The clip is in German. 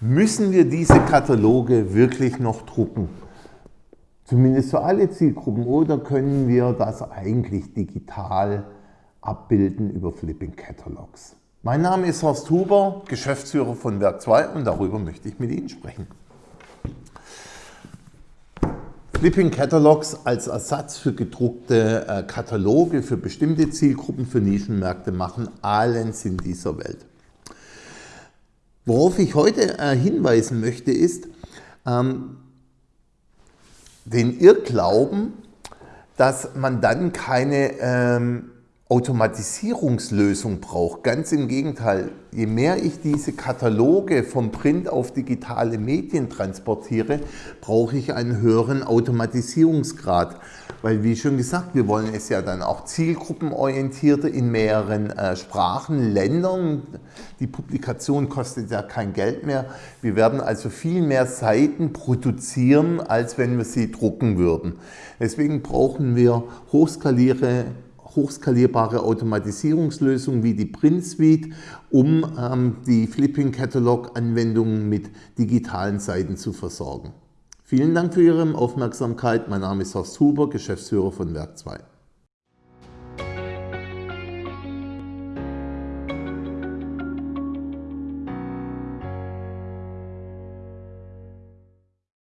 Müssen wir diese Kataloge wirklich noch drucken? Zumindest für alle Zielgruppen oder können wir das eigentlich digital abbilden über Flipping Catalogs? Mein Name ist Horst Huber, Geschäftsführer von Werk 2 und darüber möchte ich mit Ihnen sprechen. Flipping Catalogs als Ersatz für gedruckte äh, Kataloge für bestimmte Zielgruppen, für Nischenmärkte machen allen Sinn dieser Welt. Worauf ich heute äh, hinweisen möchte ist, ähm, den Irrglauben, dass man dann keine ähm, Automatisierungslösung braucht. Ganz im Gegenteil, je mehr ich diese Kataloge vom Print auf digitale Medien transportiere, brauche ich einen höheren Automatisierungsgrad. Weil wie schon gesagt, wir wollen es ja dann auch zielgruppenorientierter in mehreren äh, Sprachen, Ländern. Die Publikation kostet ja kein Geld mehr. Wir werden also viel mehr Seiten produzieren, als wenn wir sie drucken würden. Deswegen brauchen wir hochskalierte hochskalierbare Automatisierungslösungen wie die Print Suite, um ähm, die Flipping Catalog Anwendungen mit digitalen Seiten zu versorgen. Vielen Dank für Ihre Aufmerksamkeit. Mein Name ist Horst Huber, Geschäftsführer von Werk 2.